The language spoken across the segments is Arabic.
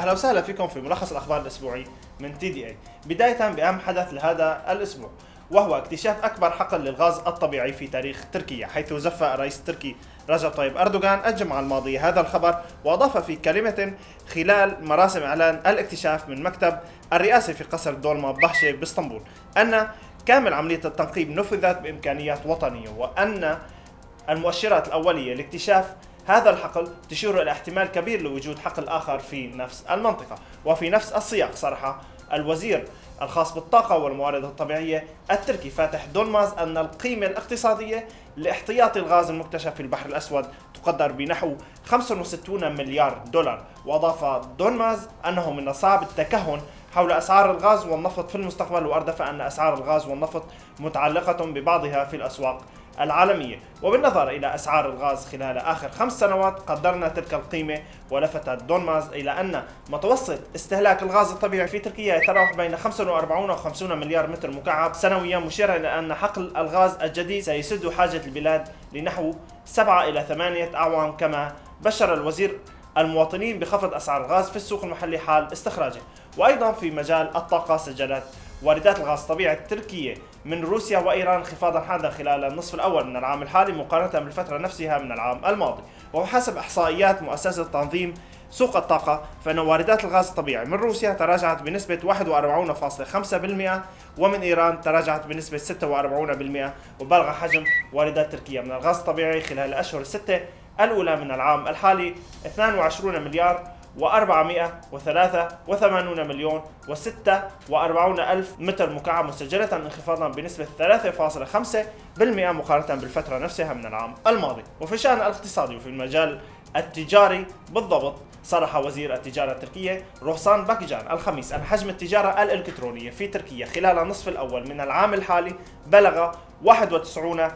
أهلا وسهلا فيكم في ملخص الأخبار الأسبوعي من تي دي إي. بدايه بأهم حدث لهذا الأسبوع وهو اكتشاف أكبر حقل للغاز الطبيعي في تاريخ تركيا حيث زف الرئيس التركي رجب طيب أردوغان الجمعة الماضية هذا الخبر وأضاف في كلمة خلال مراسم إعلان الاكتشاف من مكتب الرئاسه في قصر دولما بحشه بإسطنبول أن كامل عملية التنقيب نفذت بإمكانيات وطنية وأن المؤشرات الأولية لاكتشاف هذا الحقل تشير إلى احتمال كبير لوجود حقل آخر في نفس المنطقة. وفي نفس السياق صرح الوزير الخاص بالطاقة والموارد الطبيعية التركي فاتح دولماز أن القيمة الاقتصادية لاحتياطي الغاز المكتشف في البحر الأسود تقدر بنحو 65 مليار دولار. وأضاف دولماز أنه من الصعب التكهن حول أسعار الغاز والنفط في المستقبل وأردف أن أسعار الغاز والنفط متعلقة ببعضها في الأسواق العالمية. وبالنظر إلى أسعار الغاز خلال آخر خمس سنوات قدرنا تلك القيمة ولفت دونماز إلى أن متوسط استهلاك الغاز الطبيعي في تركيا يتراوح بين 45 و 50 مليار متر مكعب سنويا مشيرا إلى أن حقل الغاز الجديد سيسد حاجة البلاد لنحو 7 إلى 8 أعوام كما بشر الوزير المواطنين بخفض أسعار الغاز في السوق المحلي حال استخراجه. وأيضا في مجال الطاقة سجلت واردات الغاز الطبيعي التركية من روسيا وإيران انخفاضا حادا خلال النصف الأول من العام الحالي مقارنة بالفترة نفسها من العام الماضي. وحسب إحصائيات مؤسسة تنظيم سوق الطاقة فإن واردات الغاز الطبيعي من روسيا تراجعت بنسبة 41.5% ومن إيران تراجعت بنسبة 46% وبلغ حجم واردات تركيا من الغاز الطبيعي خلال الأشهر الستة الأولى من العام الحالي 22 مليار و483 مليون و46 ألف متر مكعب مسجلة انخفاضا بنسبة 3.5% مقارنة بالفترة نفسها من العام الماضي. وفي الشأن الاقتصادي وفي المجال التجاري بالضبط صرح وزير التجارة التركية روسان باكجان الخميس أن حجم التجارة الإلكترونية في تركيا خلال النصف الأول من العام الحالي بلغ 91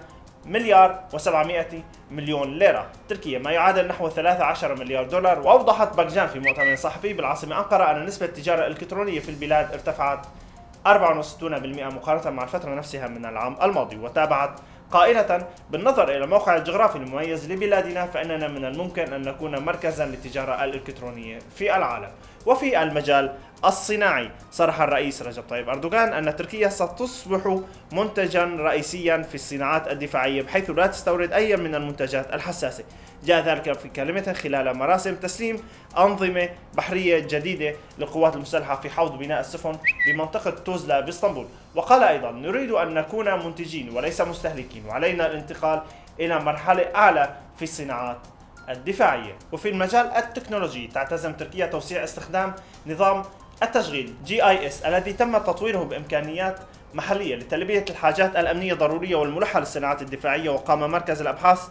مليار و700 مليون ليرة. تركيا ما يعادل نحو 13 مليار دولار وأوضحت باكجان في مؤتمر صحفي بالعاصمة أنقرة أن نسبة التجارة الإلكترونية في البلاد ارتفعت 64% مقارنة مع الفترة نفسها من العام الماضي وتابعت قائلة بالنظر إلى الموقع الجغرافي المميز لبلادنا فإننا من الممكن أن نكون مركزا للتجارة الإلكترونية في العالم. وفي المجال الصناعي. صرح الرئيس رجب طيب أردوغان أن تركيا ستصبح منتجا رئيسيا في الصناعات الدفاعية بحيث لا تستورد أي من المنتجات الحساسة. جاء ذلك في كلمة خلال مراسم تسليم أنظمة بحرية جديدة للقوات المسلحة في حوض بناء السفن بمنطقة توزلا بإسطنبول. وقال أيضا نريد أن نكون منتجين وليس مستهلكين وعلينا الانتقال إلى مرحلة أعلى في الصناعات الدفاعية. وفي المجال التكنولوجي تعتزم تركيا توسيع استخدام نظام التشغيل GIS الذي تم تطويره بإمكانيات محلية لتلبية الحاجات الأمنية الضروريه والملحة للصناعات الدفاعية. وقام مركز الأبحاث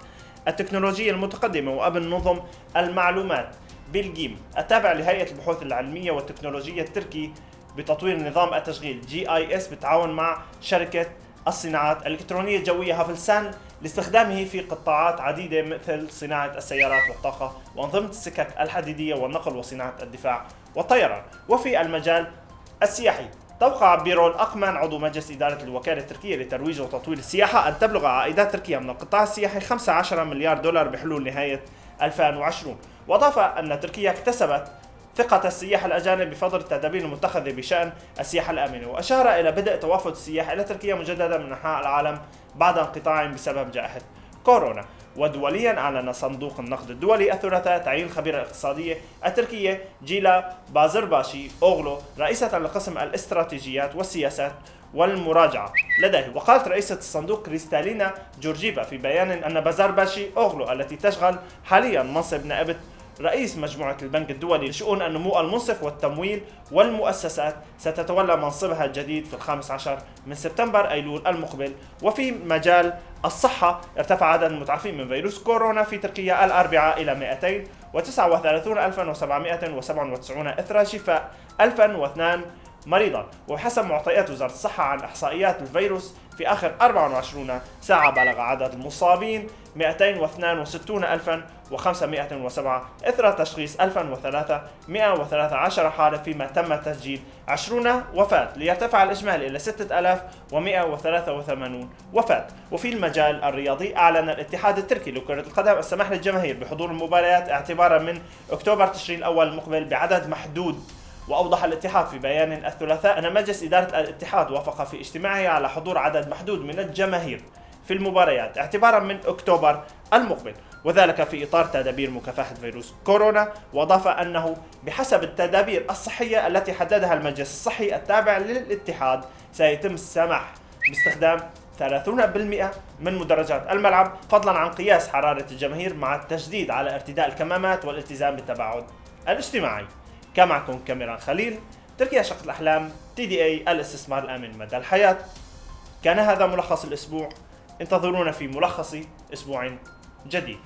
التكنولوجية المتقدمة وأمن نظم المعلومات بيلجيم التابع لهيئة البحوث العلمية والتكنولوجية التركي بتطوير نظام التشغيل GIS بالتعاون مع شركة الصناعات الإلكترونية الجوية هافلسان لاستخدامه في قطاعات عديدة مثل صناعة السيارات والطاقة وأنظمة السكك الحديدية والنقل وصناعة الدفاع والطيران. وفي المجال السياحي توقع بيرول أقمن عضو مجلس إدارة الوكالة التركية لترويج وتطوير السياحة أن تبلغ عائدات تركيا من القطاع السياحي 15 مليار دولار بحلول نهاية 2020 وأضاف أن تركيا اكتسبت ثقة السياح الأجانب بفضل التدابير المتخذة بشأن السياحة الآمنة وأشار إلى بدء توافد السياح إلى تركيا مجددا من أنحاء العالم بعد انقطاع بسبب جائحة كورونا. ودوليا أعلن صندوق النقد الدولي الثلاثاء تعيين الخبيرة الاقتصادية التركية جيلا بازرباشي أوغلو رئيسة لقسم الاستراتيجيات والسياسات والمراجعة لديه. وقالت رئيسة الصندوق كريستالينا جورجيفا في بيان أن بازرباشي أوغلو التي تشغل حاليا منصب نائبة رئيس مجموعة البنك الدولي لشؤون النمو المنصف والتمويل والمؤسسات ستتولى منصبها الجديد في الخامس عشر من سبتمبر أيلول المقبل. وفي مجال الصحة ارتفع عدد المتعافين من فيروس كورونا في تركيا الأربعاء إلى 239,797 إثر شفاء 1002 مريضا وحسب معطيات وزارة الصحة عن إحصائيات الفيروس في آخر 24 ساعة بلغ عدد المصابين 262507 إثر تشخيص 1313 حالة فيما تم تسجيل 20 وفاة ليرتفع الإجمالي إلى 6183 وفاة. وفي المجال الرياضي أعلن الاتحاد التركي لكرة القدم السماح للجماهير بحضور المباريات اعتبارا من أكتوبر تشرين الأول المقبل بعدد محدود وأوضح الاتحاد في بيان الثلاثاء أن مجلس إدارة الاتحاد وافق في اجتماعه على حضور عدد محدود من الجماهير في المباريات اعتبارا من أكتوبر المقبل وذلك في إطار تدابير مكافحة فيروس كورونا. وأضاف أنه بحسب التدابير الصحية التي حددها المجلس الصحي التابع للاتحاد سيتم السماح باستخدام 30% من مدرجات الملعب فضلا عن قياس حرارة الجماهير مع التشديد على ارتداء الكمامات والالتزام بالتباعد الاجتماعي. كان معكم كاميران خليل تركيا شق الأحلام تي دي أي الاستثمار الآمن مدى الحياة. كان هذا ملخص الأسبوع. انتظرونا في ملخص أسبوع جديد.